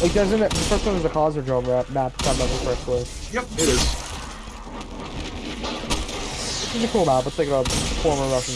Like, doesn't? The first one is the Cosmodrome map, map if the first correctly. Yep, it is. It's a cool map. It's like a former Russian